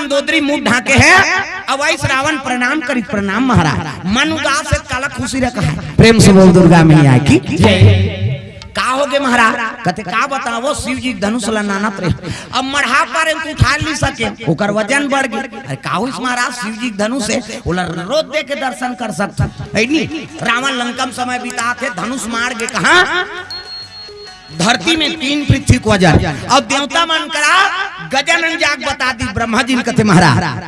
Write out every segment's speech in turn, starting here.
मंदोदरी मुँह ढाके है, अब ऐस रावण प्रणाम करी, प्रणाम महाराज। मन उदास से काला खुशी रखा है। प्रेम से बोल दुर्गा मैया की का हो गए महाराज? कहते, का बताओ शिव जी धनुष ला नानत रहे। अब मढ़ा पर तू उठा नहीं सके। ओकर वज़न बढ़ गई। अरे, का हो इस महाराज? शिव जी धनुष है, ओला रोज दे के दर्शन कर सकता। है नहीं? रावण लंकम समय बिता थे धनुष मार के कहा? धरती में तीन पृथ्वी को जाए अब देवता मन करा, गजानन जाग बता दी, ब्रह्मा जी ने कहते महाराज,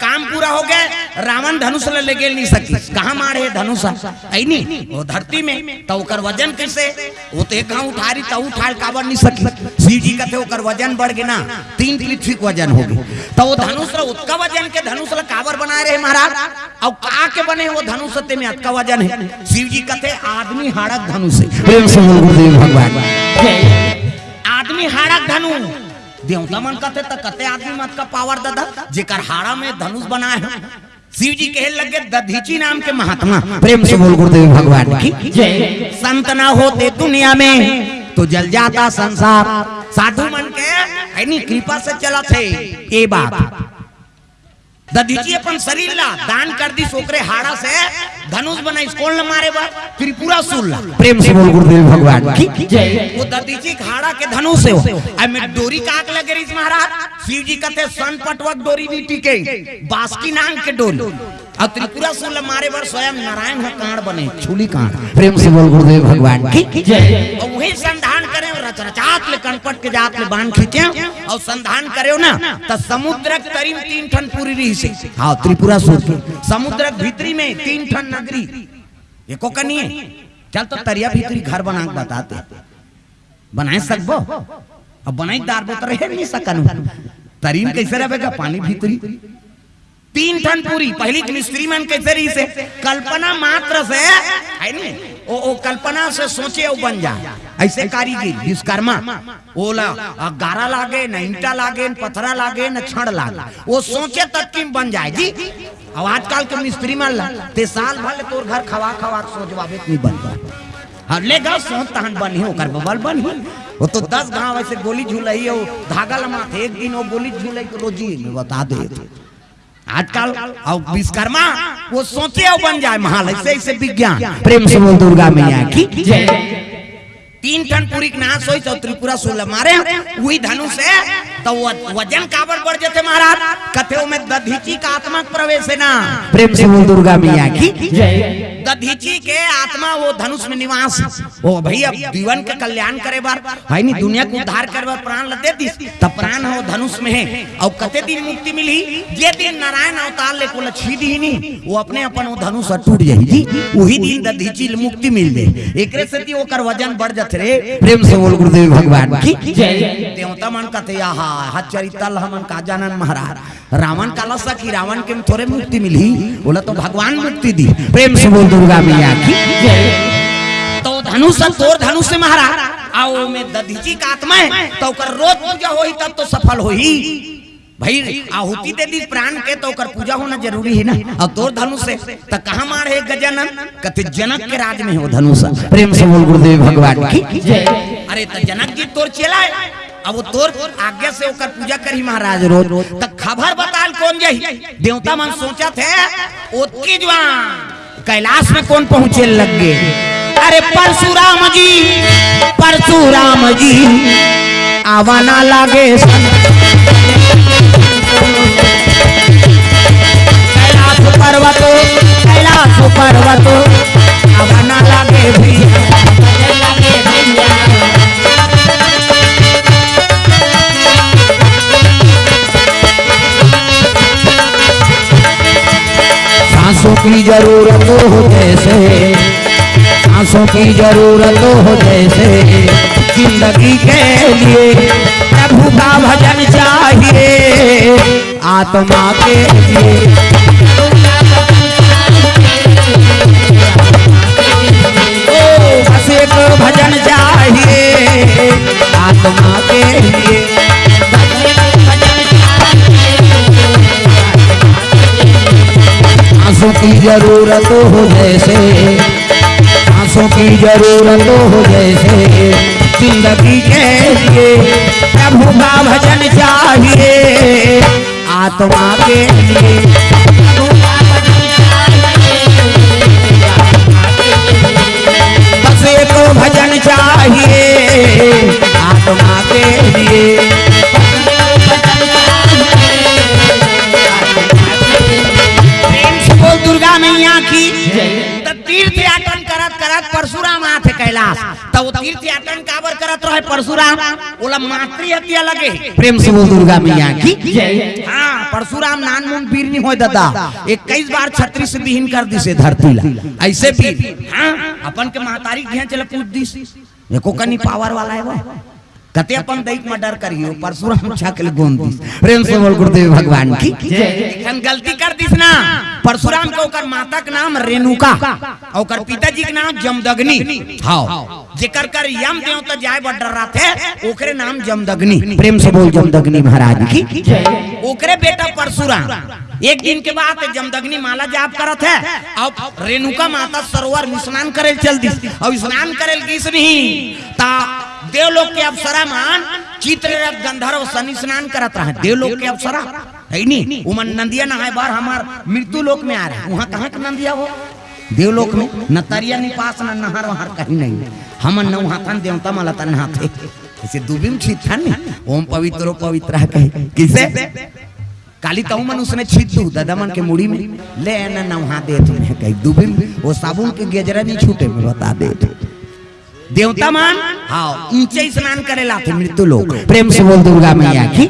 काम पूरा हो गया रावण धनुष ले गेल नहीं सकी। कहा मारे धनुष? ऐनी वो धरती में। तो ओकर वज़न कैसे? वो तो एक उठारी तो उठाल काबर नहीं सकी। शिव जी कहते ओकर वज़न बढ़ गए ना तीन पृथ्वी के वज़न हो गई। तो वो धनुष उसका वज़न के धनुष ला काबर बनाए रहे महाराज? और का के बने वो धनुष ते में अतका वज़न है? शिव जी कहते आदमी हाड़क धनुष है। प्रेम से बोल गुरुदेव भगवान आदमी हाड़क धनु देवता मन कहते त कते आदमी मत का पावर दादा जेकर हाड़ा में धनुष बनाए हैं। शिव जी कहे लगे, दधीची नाम के महात्मा, प्रेम से बोल गुरुदेव भगवान की संत ना होते दुनिया में तो जल जाता संसार। साधु मन के कृपा से चला थे ये बात। दधीची अपन शरीर ला दान कर दी सोकरे हाड़ा से धनुष बना स्कोल न मारे बार त्रिपुरा सुन ला। प्रेम से बोल गुरुदेव भगवान की। जय। वो दधीची हाड़ा के धनुष से हो। आई में डोरी काक लगे रही महाराज शिव जी कहते सन पटवक डोरी भी टिके। बासकी नांग के डोरी और त्रिपुरा ला मारे बार स्वयं नारायण का कांड बने। छुली कांड। प्रेम से बोल गुरुदेव भगवान की। जय। और वही संधान करे रच रचात ले कनपट के जात ले बाँध खींचे। और संधान करे ना तो समुद्र करीब तीन ठन पूरी रही से। हाँ त्रिपुरा सुर के। समुद्र भीतरी में तीन ठन नगरी। एको कनी है? चल तो तरिया भीतरी घर बना के बताते। बनाए सकबो? अब बनाई दार तो रहे नहीं सकन। तरीन कैसे रहेगा पानी भीतरी। तीन टन पूरी। पहली मिस्त्री मन कैसे रही से कल्पना मात्र से है नी। ओ, ओ कल्पना से सोचे वो बन जाए ऐसे कारीगर विश्वकर्मा ओला गारा लागे न ईंटा लागे न पथरा लागे न छड़ लागे। वो सोचे तक कि बन जाए। जी अब आजकल के मिस्त्री मान ला ते साल भर तोर घर खवा खवा के सोचवावे नहीं बन पाए हाँ ले गाँव सोच तहन बनी ओकर बबल बनी वो तो दस गाँव ऐसे गोली झूलई हो धागा लमा थे एक दिन वो गोली झूलई के रोजी में बता दे। आजकल और विश्वकर्मा वो सोचे और बन जाए महाल ऐसे ऐसे विज्ञान। प्रेम से बोल दुर्गा मैया की जय। तीन टन पूरी नाश हो तो त्रिपुरा सोलह मारे। वही धनुष है तो वज़न काबर बढ़ जाते महाराज। कथे में दधीची का आत्मा प्रवेश है ना? प्रेम से बोल दुर्गा मैया की जय। दधीची के आत्मा, वो धनुष में निवास। ओ भैया जीवन के कल्याण करे बार। भाई, नहीं, दुनिया को उद्धार करे बार, प्राण लते दिस तब प्राण हो धनुष में है। और कते दिन मुक्ति मिली? जे दिन नारायण अवतार ले को ही नहीं। वो अपने अपन वो धनुष टूट जाई जी। वही दिन दधीची मुक्ति मिल दे एकरे से ती ओकर वज़न बढ़ जात रे। प्रेम से बोल गुरुदेव भगवान की। जय। देवता मन कहते आहा। चरितल हमन का जानन महाराज। रावण काला सखी रावण के थोड़े मुक्ति मिली। बोला तो भगवान मुक्ति दी। प्रेम से बोल दुर्गा मैया की। तो धनुष तोर धनुष से महाराज आओ में दधीची का आत्मा है तो ओकर रोज पूजा होई तब तो सफल होई भाई, आहुति दे दी प्राण के तो ओकर पूजा होना ज़रूरी है ना। और तोर धनुष से तो कहाँ मार है गजानन कहते, जनक के राज में हो धनुष। प्रेम से बोल गुरुदेव भगवान की। जय अरे तो जनक जी तोर चला है। अब वो तोर आज्ञा से ओकर पूजा करी महाराज रोज। तो खबर बताल कौन जाई देवता मन सोचा थे ओतकी जवान। कैलाश में कौन पहुँचे लग? गए अरे परशुराम जी परशुराम जी, आवाना लागे कैलाश पर्वत कैलाश पर्वत, आवाना लागे भैया सांसों की ज़रूरत हो जैसे सांसों की ज़रूरत हो जैसे, ज़िंदगी के लिए प्रभु का भजन चाहिए, आत्मा के लिए। भजन चाहिए, आत्मा के लिए। सांसों की ज़रूरत हो जैसे सांसों की ज़रूरत हो जैसे। ज़िंदगी के लिए प्रभु का भजन चाहिए, आत्मा के लिए। भजन चाहिए, आत्मा के त तीर्थ याटन काबर करत रहे परशुराम? ओला मातृ हत्या लगे। प्रेम से बोल दुर्गा मैया की। हाँ परशुराम नान मुन वीर नहीं हो दादा। इक्कीस बार छत्तीस से विहीन कर दिसे धरती ला। ऐसे भी हाँ अपन के महतारी घें चले पूछ दिस एको कनी पावर वाला है वो। कते अपन दैक में डर करियो परशुराम छकल गोंद दिस प्रेम से बोल गुरुदेव भगवान की। एखन गलती कर दिस ना। परशुराम के ओकर माता के नाम रेणुका। और ओकर पिताजी के नाम जमदग्नि। हाँ। जेकर कर यम देवता जाय बड़ डर थे ओकरे नाम जमदग्नि। प्रेम से बोल जमदग्नि महाराज की। ओकरे बेटा परशुराम। एक दिन के बाद जमदग्नि माला जाप करत है। अब रेणुका माता सरोवर में स्नान करे चल दी और स्नान करे किस नहीं। ता देवलोक के अप्सरा मान चित्ररथ गंधर्व सनी स्नान करत रहे। देवलोक के अप्सरा। है नी उमन नंदिया नहाय बार हमार मृत्यु लोक में आ रहा। है वहाँ कहाँ के नंदिया हो देवलोक में। न तरिया नि पास, न नहर वहार कहीं नहीं। हमन न वहाँ थन देवता मला तन हाथे ऐसे दुबिम छीत था नी। ओम पवित्र पवित्र कहे। किसे? काली तऊ मन उसने छीत दू, दादा के मुड़ी में। ले न नहा दे तुम्हें कही। दुबिम, वो साबुन के गेजरा नहीं छूटे में बता दे। देवता मान? हाँ ऊँचे स्नान करे लाते मृत्यु लोग प्रेम से बोल दुर्गा मैया की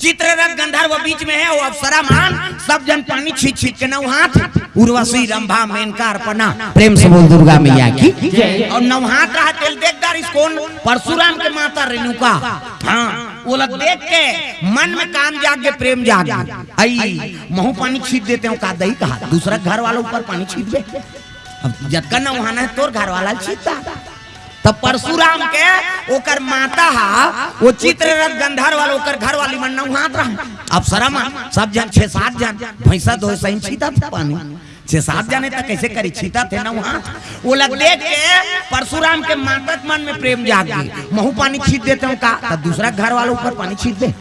चित्ररथ गंधर्व बीच में है वो अप्सरा मान। सब जन पानी छीट छीट के नौहाथ उर्वशी रंभा मेनका अर्पणा। प्रेम से बोल दुर्गा मैया की और नौहाथ रहा तेल देखदार इस कौन परशुराम के माता रेणुका। हाँ वो लोग देख के मन में काम जाग के प्रेम जाग। आई महू पानी छीट देते हो का दही कहा। दूसरा घर वालों ऊपर पानी छीट दे। जतका नौहाना है, तोर घर वाला छीटता तब परशुराम के ओकर माता हा, वो चित्ररथ वाला ओकर घर वाली मन रहा सब जन, छह सात जन, भैंसा दो सही पानी। छह सात जने तक कैसे करी? छीता थे नौहात वो लग देख के परशुराम के मन में प्रेम जाग गई। महू पानी छीट देते का? दूसरा घर वालों ऊपर पानी छीट दे।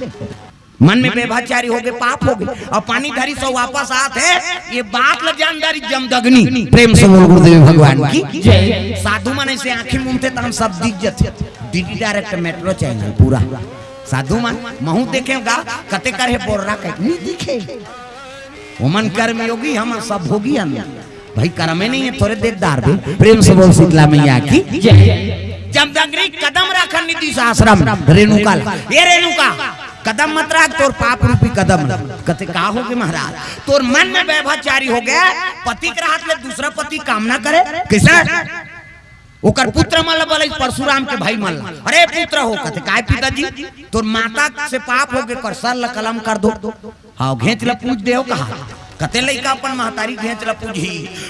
मन में बेभाचारी हो गए पाप हो गए और पानी धरी सो वापस आते ये बात ल जानदारी जमदग्नि। प्रेम से बोल गुरुदेव भगवान की। साधु मन से आँखें मूंदते तो हम सब दिख जाते डीडी डायरेक्ट मेट्रो चैनल पूरा। साधु मन महू देखेगा कते करे बोल रहा कहीं नहीं दिखे ओमन कर्म योगी हम सब भोगी हम। भाई कर्म ही नहीं है थोड़े देखदार भी प्रेम से बोल शीतला मैया की। जय। जमदग्नि कदम रखन नीति आश्रम रेणुका ये रेणुका। कदम मत रख, तोर पाप रूपी कदम कते का हो गए महाराज? तोर मन में व्यभाचारी हो गया। पति के हाथ ले दूसरा पति कामना करे। कैसे? ओकर पुत्र मल बोले परशुराम के भाई मल। अरे, पुत्र हो। कते काय पिताजी? तोर माता से पाप हो गए। कर सर ल कलम कर दो। हाँ घेच ल पूछ दे कहा? कते लइका अपन महतारी घेच ल पूछी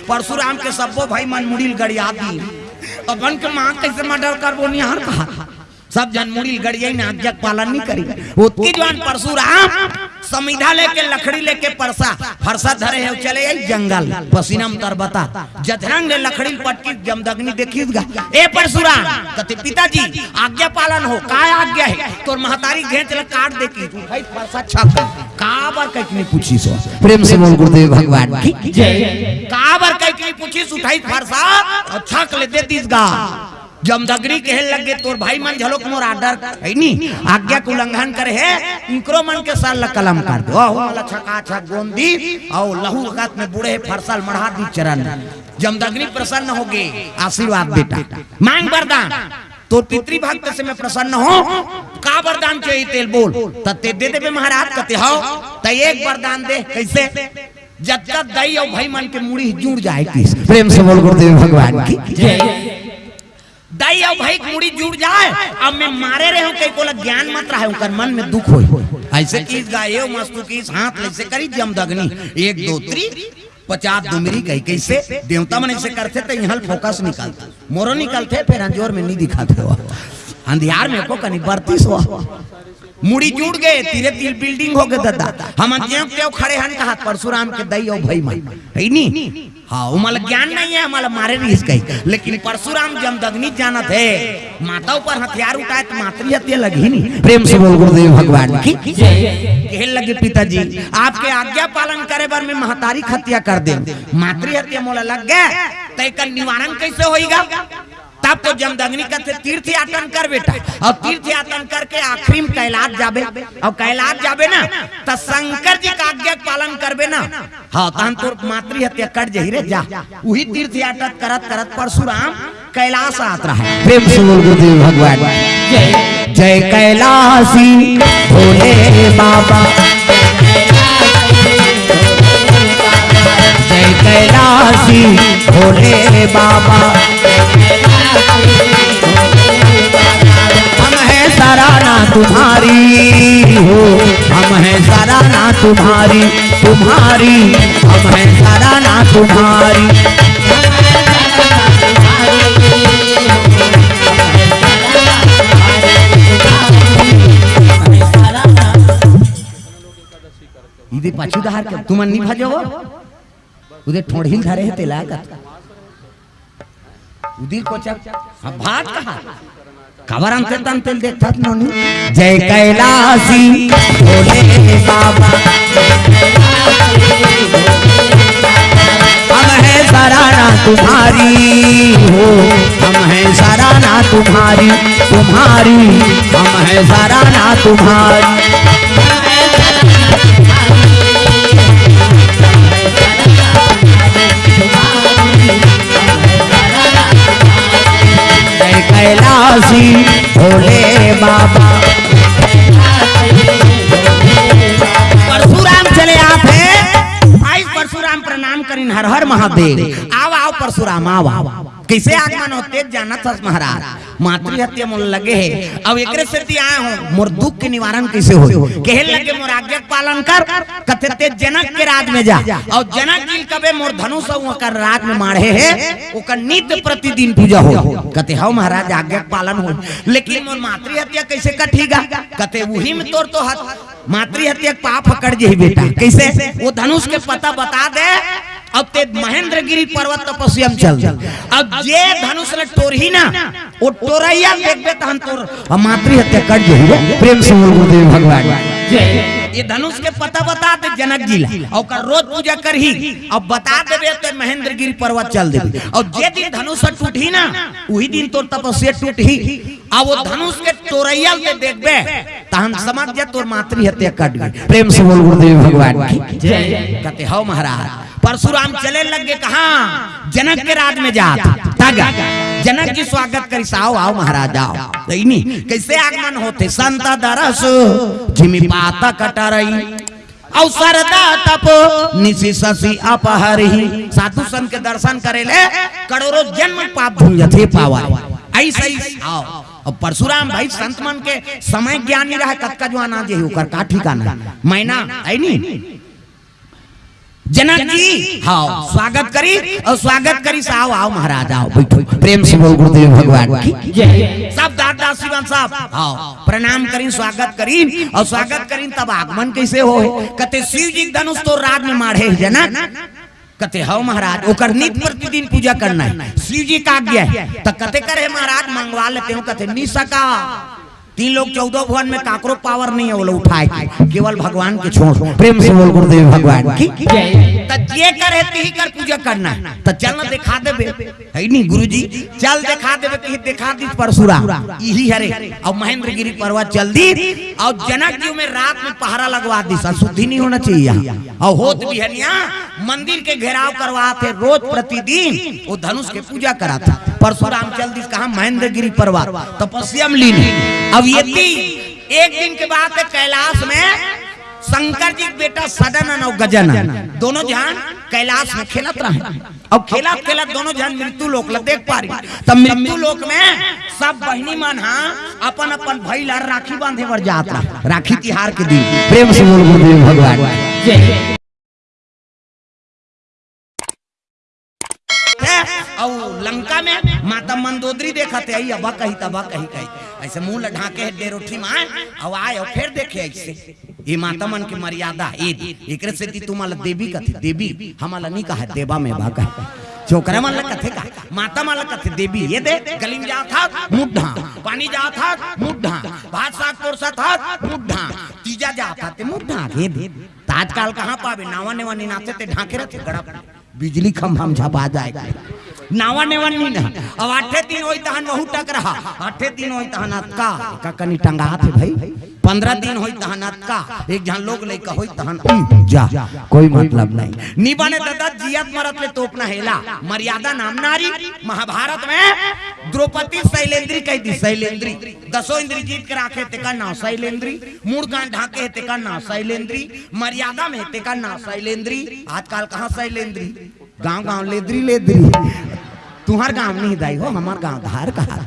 परशुराम के सबो भाई मन मुड़िल गड़िया दी अपन के माँ कैसे मर्डर करबो? निहार कहा? सब जन मुड़ी गड़िया ने आज्ञा पालन नहीं करी। उत्की जवान परशुराम समिधा लेके लकड़ी लेके परसा, फरसा धरे है, चले आई जंगल। पसीना में तरबता जधरंग ने लकड़ी पटकी, जमदग्नि देखी ए परशुराम, कते पिताजी, आज्ञा पालन हो काय आज्ञा है? तोर महतारी घेच ले काट दे की भाई, फरसा छक काबर नहीं पूछी सो? प्रेम से बोल गुरुदेव भगवान की जय। काबर नहीं पूछी उठाई फरसा छक ले दे दिस गा जमदग्नि कहे लगे, तोर भाई मन झलोक मोर आर्डर है नी? आज्ञा के उल्लंघन करे है, इनकरो मन के साल ला कलम कर दो। ओहो वाला छका छक गोंदी और लहू रगत में बूढ़े फरसल मढ़ा दी चरण। जमदग्नि प्रसन्न हो गए, आशीर्वाद बेटा। मांग वरदान तो पितृ भक्त से मैं प्रसन्न हो। का वरदान चाहिए तेल? बोल। तते दे देबे महाराज कते हो, त एक वरदान दे। कैसे? जब तक दई और भाई मन के मुड़ी जुड़ जाए किस। प्रेम से बोल गुरुदेव भगवान की। जय। दाई और भाई मुड़ी जुड़ जाए। अब मैं मारे रहे हूँ कई कोला ज्ञान मत रहा उनकर मन में दुख हो। ऐसे चीज़ गाये मस्तु की हाथ ऐसे करी जमदग्नि एक दो त्री पचास दुमरी कही कैसे देवता मन ऐसे करते तो यहाँ फोकस निकालता। मोरो निकलते फिर अंजोर में नहीं दिखाते हो अंधियार में को कनी बरती सो मुड़ी जुड़ गए तीरे तीर बिल्डिंग हो गए दादा। हम जेव केव खड़े हन कहा परशुराम के दई और भाई मन है नी हाँ उमल ज्ञान नहीं है हमारा मारे नहीं इसका लेकिन परशुराम जमदग्नि जानत है। माता ऊपर हथियार उठाए तो मातृ हत्या लगी नहीं। प्रेम से बोल गुरुदेव भगवान की। कहे लगे पिताजी आपके आज्ञा पालन करे बार में महतारी हत्या कर दे मातृ हत्या मोला लग गए तो निवारण कैसे होएगा? तब तो जमदग्नि कहते तीर्थ यातन कर बेटा। और तीर्थ यातन करके आखिरी में कैलाश जाबे। और कैलाश जाबे ना तो शंकर जी का आज्ञा पालन करबे ना। हाँ तहन तोर मातृ हत्या कर जही रे जा। वही तीर्थ यातन करत करत परशुराम कैलाश आत रहा है। प्रेम से बोल गुरुदेव भगवान। जय कैलाशी भोले बाबा। जय कैलाशी भोले बाबा। हम तुम्हारी, हो। हम हैं सराना तुम्हारी तुम्हारी। हम हैं सराना तुम्हारी। इदे पाछू दहार के तुम नहीं भजो उदे ठोड़ी धरे है तेला का उदी को चक। अब भात कहा। खबर अंते तन तेल देखता नोनी जय कैलाशी भोले बाबा। हम हैं सराना तुम्हारी हो। हम हैं सराना तुम्हारी। तुम्हारी। हम हैं सराना तुम्हारी। कैलाशी भोले बाबा। परशुराम चले आप है। आई परशुराम प्रणाम करीन हर हर महादेव। आओ आओ परशुराम आओ कैसे आगमन होते जाना था महाराज। मातृ हत्या मोल लगे है। अब एकरे से आए हो मोर दुख के निवारण कैसे हो कहे लगे मोर आज्ञा पालन कर कथे जनक के राज में जा। और जनक जी कबे मोर धनुष कर राज में मारे है ओकर नित्य प्रतिदिन पूजा हो कते हो महाराज आज्ञा पालन हो लेकिन मोर मातृ हत्या कैसे कठीगा? कते वही में तोर तो हत मातृ हत्या के पाप पकड़ जे बेटा। कैसे? वो धनुष के पता बता दे अब ते महेंद्रगिरी पर्वत तपस्या में चल अब जे धनुष ने टोरही ना वो टोरैया देखबे तहन तोर। हम मातृ हत्या कर जे प्रेम से बोल गुरुदेव भगवान। ये धनुष के पता बता दे जनक जी ला। और रोज पूजा करही। अब बता देबे तो महेंद्रगिरी पर्वत चल देबे। और जे दिन धनुष टूटही ना वही दिन तोर तपस्या टूटही। अब वो धनुष के टोरैया के देखबे तहन समझ जा तोर मातृ हत्या कट गई। प्रेम से बोल गुरुदेव भगवान की। जय। कहते हो महाराज परशुराम चले लग गए कहा? जनक के राज में जा तागा। जनक जी स्वागत करी आओ आओ महाराज आओ। नहीं कैसे आगमन होते? संत दरस। जिमी पाता कटरई। अवसर तप। निशि शशि अपहरही साधु संत के दर्शन करे ले। करोड़ों जन्म पाप धुल जथे पावा ऐसे ही आओ। और परशुराम भाई संत मन के समय ज्ञानी रहा कतका जो आना जे होकर का ठिकाना मैना है नहीं। जनक जी हाँ स्वागत करी और स्वागत करी से आओ आओ महाराज आओ बैठो। प्रेम से बोल गुरुदेव भगवान की। सब दादा शिवन साहब। हाँ प्रणाम करी स्वागत करी और स्वागत करी तब आगमन कैसे हो? कते शिव जी धनुष तो राज में मारे जनक कते हो महाराज ओकर नित प्रतिदिन पूजा करना है। शिव जी का आज्ञा है। तो कते करे महाराज मंगवा लेते हो। कते नहीं सका तीन लोग चौदह भवन में काकरो पावर नहीं है वो लोग उठाए। के केवल भगवान के छोड़। प्रेम से बोल गुरुदेव भगवान की। तो जे करे ती कर पूजा करना। तो चल ना दिखा देबे। है नहीं गुरुजी? चल दिखा देबे कि दिखा दी परशुराम। यही हरे और महेंद्रगिरी पर्वत चल दी। और जनक जी में रात में पहरा लगवा दी। शुद्धि नहीं होना चाहिए और होत भी है यहाँ मंदिर के घेराव करवा थे रोज प्रतिदिन। वो धनुष के पूजा करा था। परशुराम चल दी कहा महेंद्रगिरी पर्वत तपस्या में लीन अब ये एक दिन के बाद कैलाश में शंकर जी बेटा सदन और गजन दोनों जहान कैलाश में खेलत रहे। अब खेला खेला दोनों जहान मृत्यु लोक ला देख पा रही। तब मृत्यु लोक में सब बहनी मन हाँ अपन अपन भाई ला राखी बांधे बर जात राखी तिहार के दिन। प्रेम से बोल गुरुदेव भगवान। जय। और मंदोदरी देखा थे आई अबा कही तबा कही। कही ऐसे मुँह लढ़ा के दे रोटी माए अब आए और फिर देखे ऐसे। ये माता मन की मर्यादा, ये एकरे से तुम्हारा देवी कथे देवी। हमारा नहीं कहा, देवा में कहे छोकरा मन लग कथे का, माता मन लग कथे देवी। ये दे गली में जा था, मुड्ढा। पानी जा था, मुड्ढा। भात साग पोरसा था, मुड्ढा। तीजा जा था, ते मुड्ढा, ये दे। ताजकाल कहाँ पावे? नावा नेवा निनाते ते ढाके रहते गड़ा। बिजली खंभा में झपा जाएगा नावा नेवा नी अब आठे दिन होई तहन बहु टक रहा। आठे दिन होई तहन अतका। का कनी टंगा थे भाई। पंद्रह दिन होई तहन अतका। एक जहाँ लोग लेका होई तहन जा। कोई मतलब नहीं। नी बने दादा, जियत मरत ले तोप ना हेला। मर्यादा नाम नारी। महाभारत में द्रौपदी शैलेंद्री कह दी। शैलेंद्री। दसों इंद्री जीत के राखे ते का नाम शैलेंद्री। मूड कान ढाके ते का नाम शैलेंद्री। मर्यादा में ते का नाम शैलेंद्री। आजकल कहाँ शैलेंद्री? गाँव गाँव लेद्री लेद्री तुम्हार गाँव नहीं दाई हो, हमार गाँव धार कहा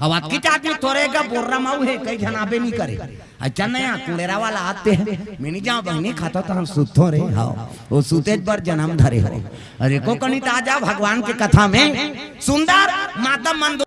अब आपकी आदमी थोड़े का रहा माऊ है कई जनाबे नहीं करे। अच्छा नया कुलेरा वाला आते हैं। मैंने जहाँ बहनी खाता तो हम सुतो रे हाँ। वो सुते पर जन्म धरे हो। अरे को कनी ताज़ा भगवान के कथा में। सुंदर, माता मंद